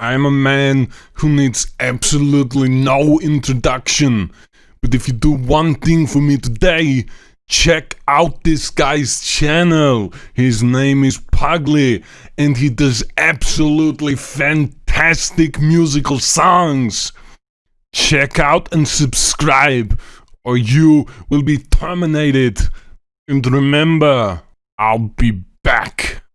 I'm a man who needs absolutely no introduction. But if you do one thing for me today, check out this guy's channel. His name is Pugly and he does absolutely fantastic musical songs. Check out and subscribe or you will be terminated. And remember, I'll be back.